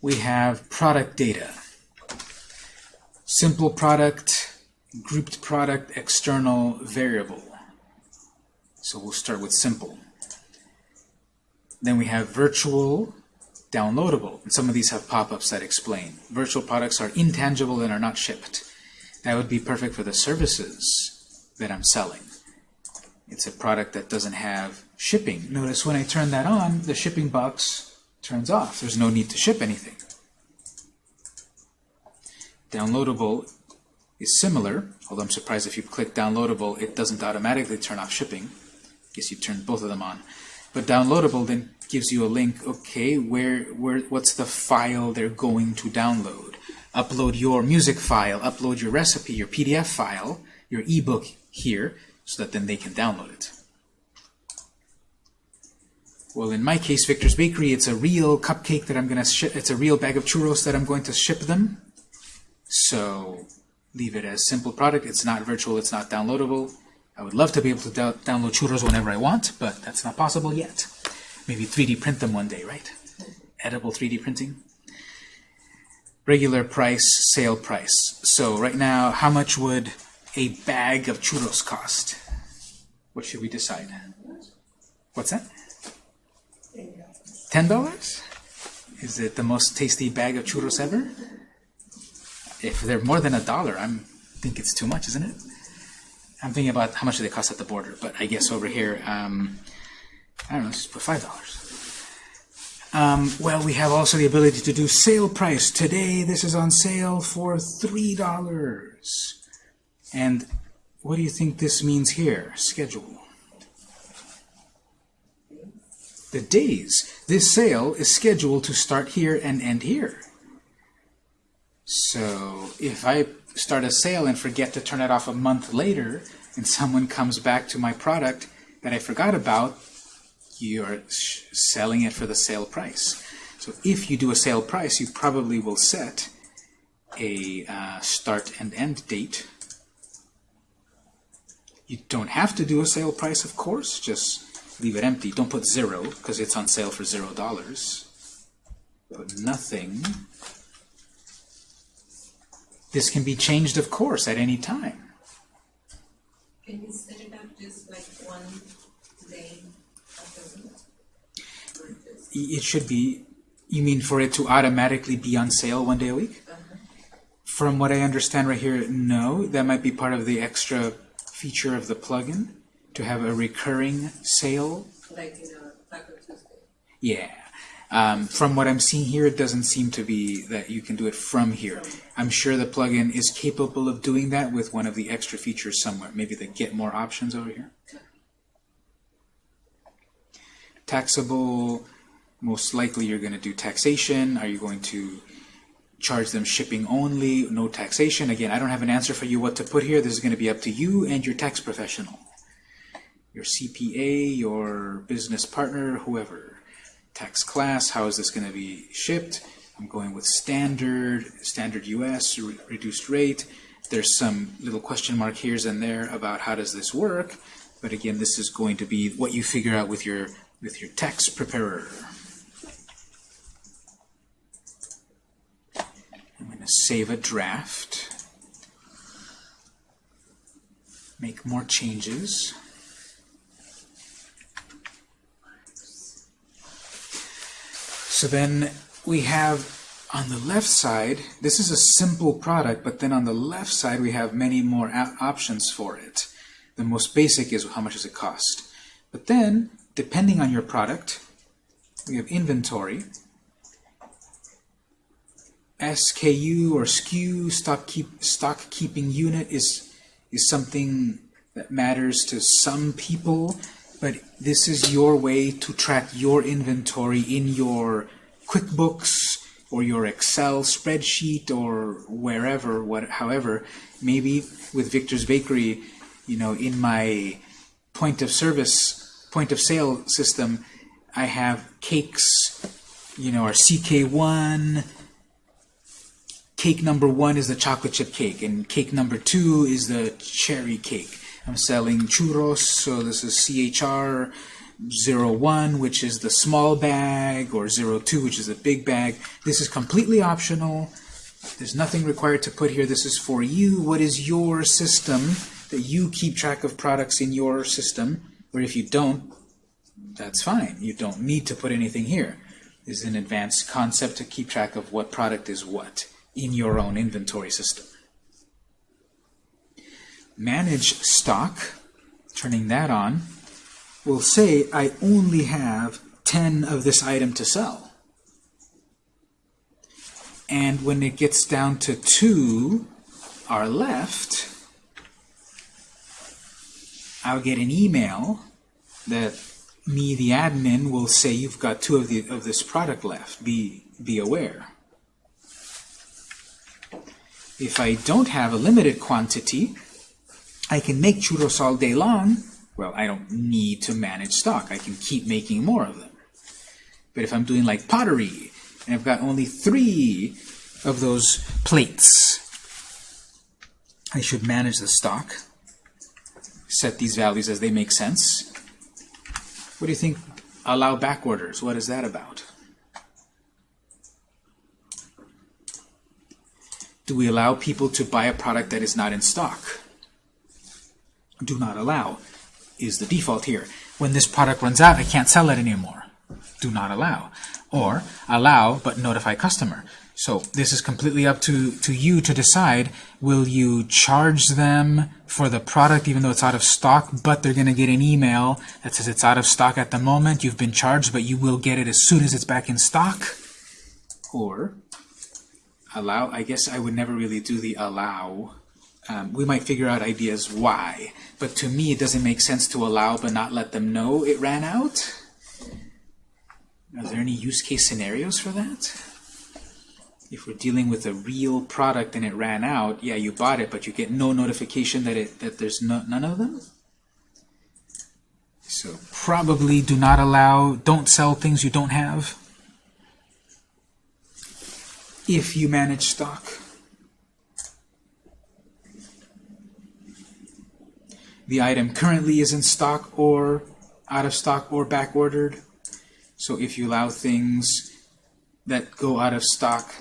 We have product data. Simple product, grouped product, external variable. So we'll start with simple. Then we have virtual, downloadable. And some of these have pop-ups that explain. Virtual products are intangible and are not shipped. That would be perfect for the services that I'm selling. It's a product that doesn't have shipping. Notice when I turn that on, the shipping box turns off. There's no need to ship anything. Downloadable is similar, although I'm surprised if you click downloadable, it doesn't automatically turn off shipping. guess you turn both of them on. But downloadable then gives you a link, okay, where, where, what's the file they're going to download? Upload your music file, upload your recipe, your PDF file, your ebook here, so that then they can download it. Well, in my case, Victor's Bakery, it's a real cupcake that I'm going to ship. It's a real bag of churros that I'm going to ship them. So leave it as simple product. It's not virtual. It's not downloadable. I would love to be able to do download churros whenever I want, but that's not possible yet. Maybe 3D print them one day, right? Edible 3D printing. Regular price, sale price. So right now, how much would a bag of churros cost? What should we decide? What's that? Ten dollars? Is it the most tasty bag of churros ever? If they're more than a dollar, I think it's too much, isn't it? I'm thinking about how much do they cost at the border, but I guess over here, um, I don't know, let's just put five dollars. Um, well, we have also the ability to do sale price. Today, this is on sale for three dollars. And what do you think this means here? Schedule. the days. This sale is scheduled to start here and end here. So if I start a sale and forget to turn it off a month later, and someone comes back to my product that I forgot about, you're selling it for the sale price. So if you do a sale price, you probably will set a uh, start and end date. You don't have to do a sale price, of course, just leave it empty. Don't put zero, because it's on sale for zero dollars. Put nothing. This can be changed, of course, at any time. Can you set it up just like one day after the or just- it should be, you mean for it to automatically be on sale one day a week? Uh-huh. From what I understand right here, no. That might be part of the extra feature of the plugin, to have a recurring sale. like in a Taco Tuesday? Yeah. Um, from what I'm seeing here, it doesn't seem to be that you can do it from here. I'm sure the plugin is capable of doing that with one of the extra features somewhere. Maybe the get more options over here. Taxable, most likely you're going to do taxation. Are you going to charge them shipping only, no taxation? Again, I don't have an answer for you what to put here. This is going to be up to you and your tax professional. Your CPA, your business partner, whoever tax class, how is this going to be shipped? I'm going with standard, standard US, re reduced rate. There's some little question mark here's and there about how does this work, but again, this is going to be what you figure out with your with your tax preparer. I'm going to save a draft. Make more changes. So then we have on the left side, this is a simple product, but then on the left side we have many more options for it. The most basic is how much does it cost. But then, depending on your product, we have inventory, SKU or SKU, stock, keep, stock keeping unit is, is something that matters to some people, but this is your way to track your inventory in your QuickBooks or your Excel spreadsheet or wherever, what, however, maybe with Victor's Bakery, you know, in my point of service, point of sale system, I have cakes, you know, or CK1, cake number one is the chocolate chip cake, and cake number two is the cherry cake. I'm selling churros, so this is CHR 01, which is the small bag, or 02, which is the big bag. This is completely optional. There's nothing required to put here. This is for you. What is your system that you keep track of products in your system? Or if you don't, that's fine. You don't need to put anything here. This is an advanced concept to keep track of what product is what in your own inventory system. Manage stock, turning that on, will say I only have 10 of this item to sell. And when it gets down to 2, are left, I'll get an email that me, the admin, will say you've got two of, the, of this product left. Be, be aware. If I don't have a limited quantity, I can make churros all day long. Well, I don't need to manage stock. I can keep making more of them. But if I'm doing like pottery, and I've got only three of those plates, I should manage the stock, set these values as they make sense. What do you think allow back orders? What is that about? Do we allow people to buy a product that is not in stock? Do not allow is the default here. When this product runs out, I can't sell it anymore. Do not allow. Or allow, but notify customer. So this is completely up to, to you to decide, will you charge them for the product even though it's out of stock, but they're going to get an email that says it's out of stock at the moment, you've been charged, but you will get it as soon as it's back in stock? Or allow, I guess I would never really do the allow. Um, we might figure out ideas why, but to me it doesn't make sense to allow but not let them know it ran out. Are there any use case scenarios for that? If we're dealing with a real product and it ran out, yeah, you bought it, but you get no notification that it that there's no, none of them. So probably do not allow, don't sell things you don't have. If you manage stock. The item currently is in stock or out of stock or back ordered. So if you allow things that go out of stock,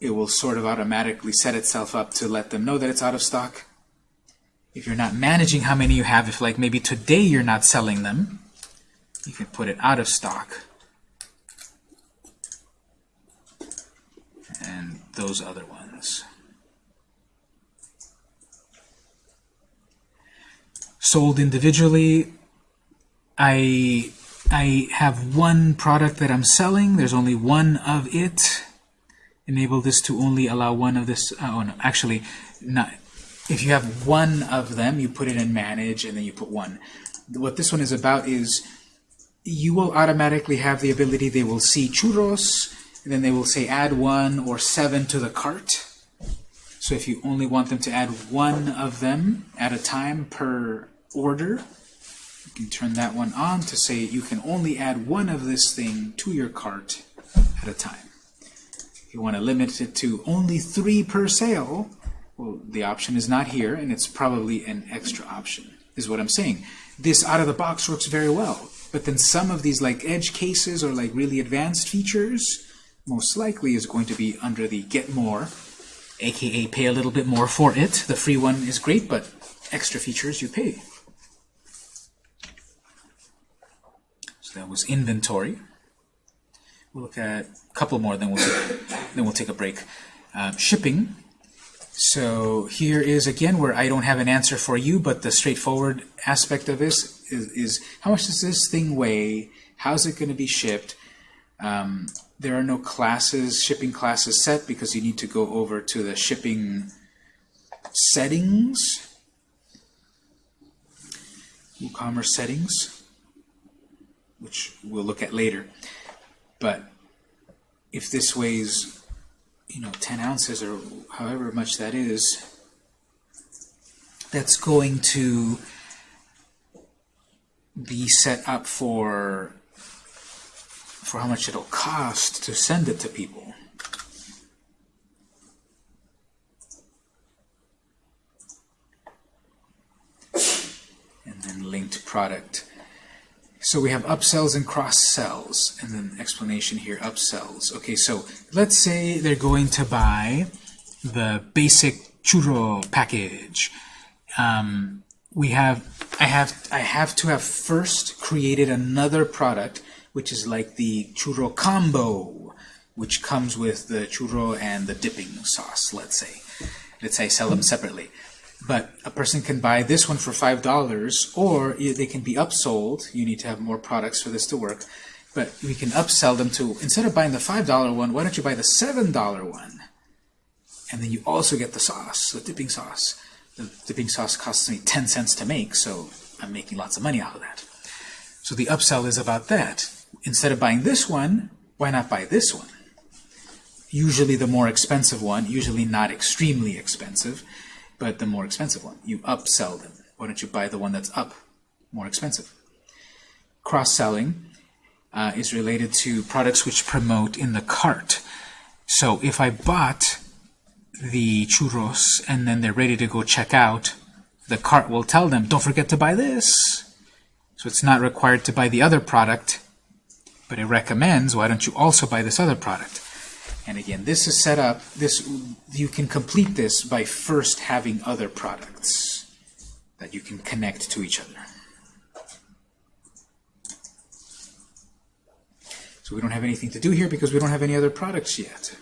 it will sort of automatically set itself up to let them know that it's out of stock. If you're not managing how many you have, if like maybe today you're not selling them, you can put it out of stock. And those other ones. Sold individually, I I have one product that I'm selling. There's only one of it. Enable this to only allow one of this. Uh, oh no, actually, not. If you have one of them, you put it in manage, and then you put one. What this one is about is you will automatically have the ability. They will see churros, then they will say add one or seven to the cart. So if you only want them to add one of them at a time per order, you can turn that one on to say you can only add one of this thing to your cart at a time. If you want to limit it to only three per sale, well, the option is not here, and it's probably an extra option, is what I'm saying. This out of the box works very well, but then some of these like edge cases or like really advanced features most likely is going to be under the get more, aka pay a little bit more for it. The free one is great, but extra features you pay. So that was inventory. We'll look at a couple more, then we'll then we'll take a break. Uh, shipping. So here is again where I don't have an answer for you, but the straightforward aspect of this is, is how much does this thing weigh? How's it going to be shipped? Um, there are no classes, shipping classes set because you need to go over to the shipping settings, WooCommerce settings, which we'll look at later. But if this weighs, you know, 10 ounces or however much that is, that's going to be set up for for how much it'll cost to send it to people. And then linked product. So we have upsells and cross-sells, and then explanation here, upsells. Okay, so let's say they're going to buy the basic churro package. Um, we have, I have, I have to have first created another product, which is like the churro combo, which comes with the churro and the dipping sauce, let's say. Let's say sell them separately. But a person can buy this one for $5, or they can be upsold. You need to have more products for this to work. But we can upsell them to, instead of buying the $5 one, why don't you buy the $7 one? And then you also get the sauce, the dipping sauce. The dipping sauce costs me 10 cents to make, so I'm making lots of money out of that. So the upsell is about that. Instead of buying this one, why not buy this one? Usually the more expensive one, usually not extremely expensive, but the more expensive one. You upsell them. Why don't you buy the one that's up, more expensive? Cross-selling uh, is related to products which promote in the cart. So if I bought the churros and then they're ready to go check out, the cart will tell them, don't forget to buy this. So it's not required to buy the other product, but it recommends, why don't you also buy this other product? And again, this is set up, this you can complete this by first having other products that you can connect to each other. So we don't have anything to do here because we don't have any other products yet.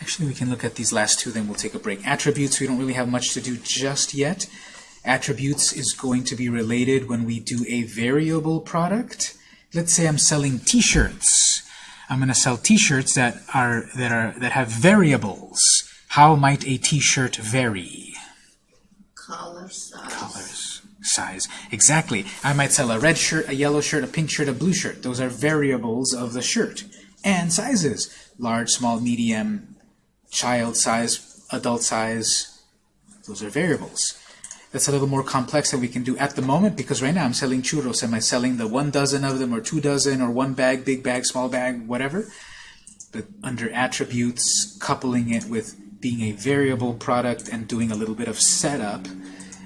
Actually, we can look at these last two, then we'll take a break. Attributes, we don't really have much to do just yet. Attributes is going to be related when we do a variable product. Let's say I'm selling t-shirts. I'm going to sell t-shirts that are that are that have variables. How might a t-shirt vary? Collar size. Colors. size. Exactly. I might sell a red shirt, a yellow shirt, a pink shirt, a blue shirt. Those are variables of the shirt. And sizes. Large, small, medium, child size, adult size. Those are variables. That's a little more complex than we can do at the moment because right now I'm selling churros. Am I selling the one dozen of them or two dozen or one bag, big bag, small bag, whatever? But under attributes, coupling it with being a variable product and doing a little bit of setup,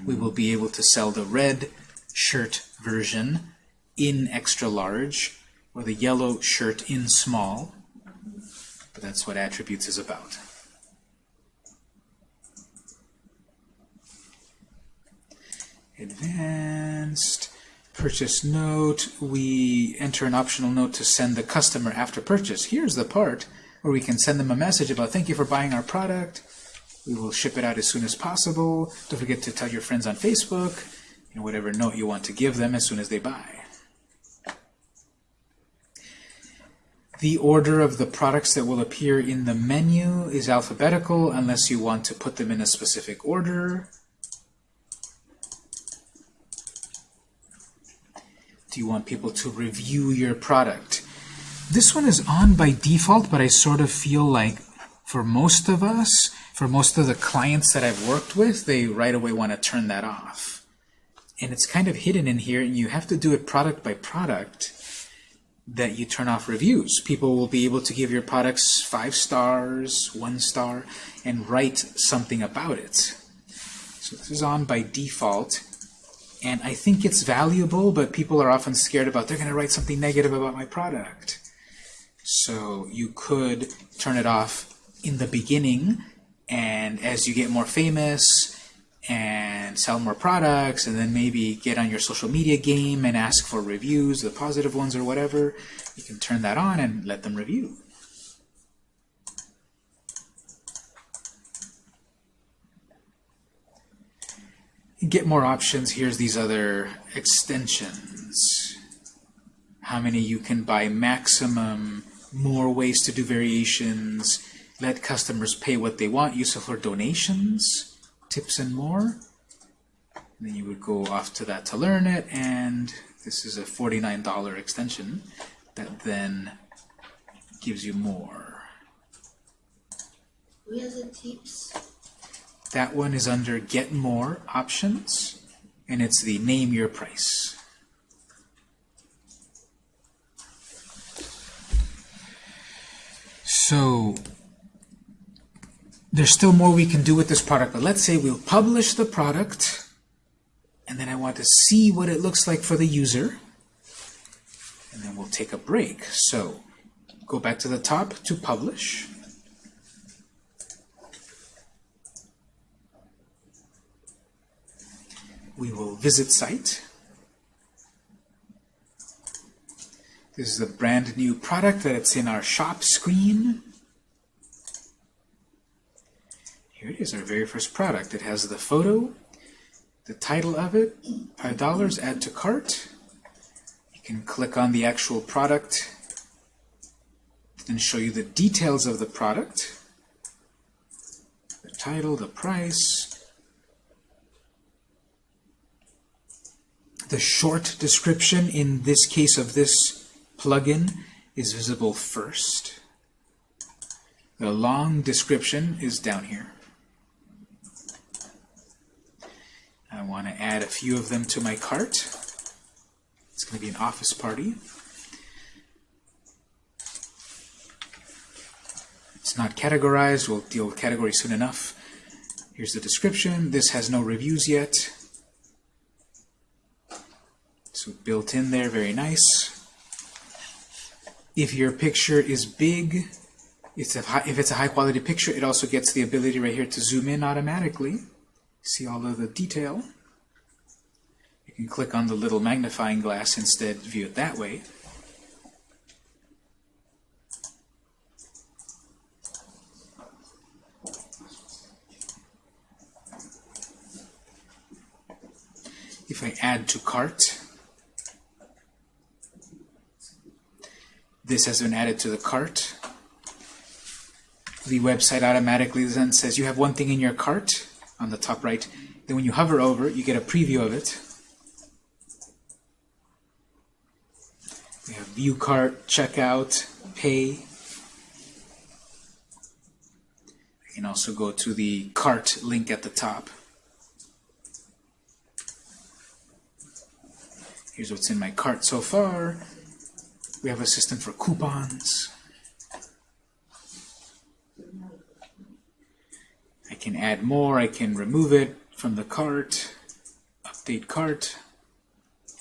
we will be able to sell the red shirt version in extra large or the yellow shirt in small. But that's what attributes is about. Advanced purchase note. We enter an optional note to send the customer after purchase. Here's the part where we can send them a message about thank you for buying our product. We will ship it out as soon as possible. Don't forget to tell your friends on Facebook, know, whatever note you want to give them as soon as they buy. The order of the products that will appear in the menu is alphabetical unless you want to put them in a specific order. Do you want people to review your product? This one is on by default, but I sort of feel like for most of us, for most of the clients that I've worked with, they right away want to turn that off. And it's kind of hidden in here, and you have to do it product by product that you turn off reviews. People will be able to give your products five stars, one star, and write something about it. So this is on by default. And I think it's valuable, but people are often scared about they're going to write something negative about my product. So you could turn it off in the beginning, and as you get more famous and sell more products, and then maybe get on your social media game and ask for reviews, the positive ones or whatever, you can turn that on and let them review. Get more options, here's these other extensions. How many you can buy maximum, more ways to do variations, let customers pay what they want, useful for donations, tips and more. And then you would go off to that to learn it, and this is a $49 extension that then gives you more. Where's the tips? That one is under Get More Options, and it's the Name Your Price. So there's still more we can do with this product, but let's say we'll publish the product, and then I want to see what it looks like for the user, and then we'll take a break. So go back to the top to publish. We will visit site. This is a brand new product that it's in our shop screen. Here it is, our very first product. It has the photo, the title of it, $5, add to cart. You can click on the actual product and show you the details of the product. The title, the price, The short description in this case of this plugin is visible first. The long description is down here. I want to add a few of them to my cart. It's going to be an office party. It's not categorized. We'll deal with category soon enough. Here's the description. This has no reviews yet. So built in there, very nice. If your picture is big, it's a high, if it's a high quality picture, it also gets the ability right here to zoom in automatically. See all of the detail. You can click on the little magnifying glass instead, view it that way. If I add to cart, This has been added to the cart. The website automatically then says you have one thing in your cart on the top right. Then when you hover over it, you get a preview of it. We have view cart, checkout, pay. You can also go to the cart link at the top. Here's what's in my cart so far. We have a system for coupons. I can add more, I can remove it from the cart, update cart,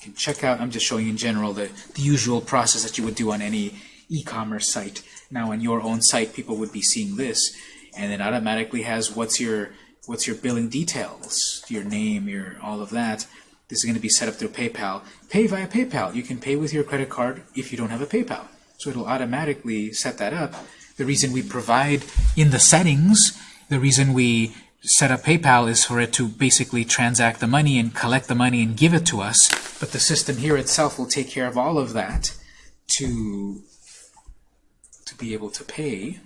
can check out, I'm just showing in general the, the usual process that you would do on any e-commerce site. Now on your own site, people would be seeing this, and it automatically has what's your what's your billing details, your name, your all of that. This is going to be set up through PayPal. Pay via PayPal. You can pay with your credit card if you don't have a PayPal. So it'll automatically set that up. The reason we provide in the settings, the reason we set up PayPal is for it to basically transact the money and collect the money and give it to us. But the system here itself will take care of all of that to, to be able to pay.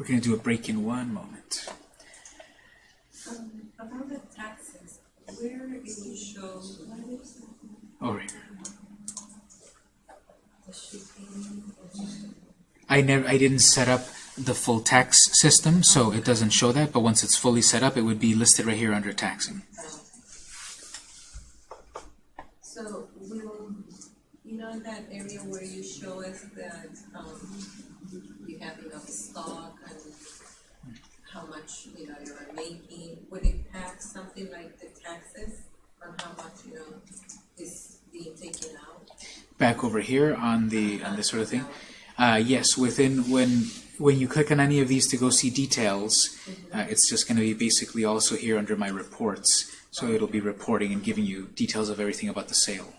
We're going to do a break in one moment. Um, about the taxes, Over here. I never, I didn't set up the full tax system, so it doesn't show that. But once it's fully set up, it would be listed right here under taxing. So will, you know that area where you show us that, um, you have enough stock how much, you know, you're making, would it have something like the taxes on how much, you know, is being taken out? Back over here on the on this sort of thing. Uh, yes, within when when you click on any of these to go see details, uh, it's just going to be basically also here under my reports. So it'll be reporting and giving you details of everything about the sale.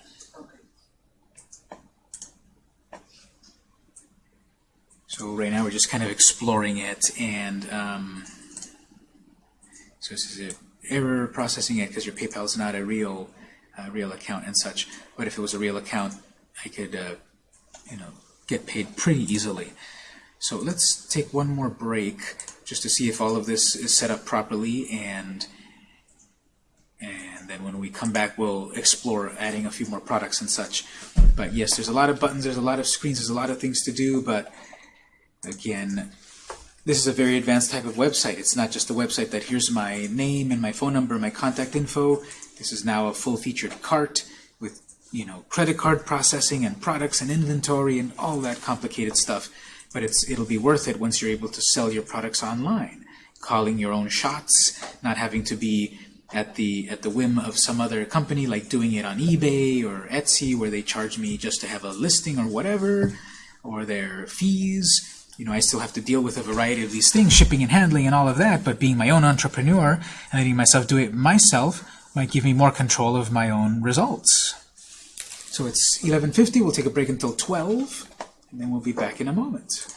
So right now we're just kind of exploring it, and um, so this is a error processing it because your PayPal is not a real uh, real account and such. But if it was a real account, I could uh, you know get paid pretty easily. So let's take one more break just to see if all of this is set up properly, and and then when we come back, we'll explore adding a few more products and such. But yes, there's a lot of buttons, there's a lot of screens, there's a lot of things to do, but Again, this is a very advanced type of website. It's not just a website that here's my name and my phone number, and my contact info. This is now a full-featured cart with, you know, credit card processing and products and inventory and all that complicated stuff. But it's it'll be worth it once you're able to sell your products online, calling your own shots, not having to be at the at the whim of some other company like doing it on eBay or Etsy where they charge me just to have a listing or whatever or their fees you know, I still have to deal with a variety of these things, shipping and handling and all of that, but being my own entrepreneur and letting myself do it myself might give me more control of my own results. So it's 11.50, we'll take a break until 12, and then we'll be back in a moment.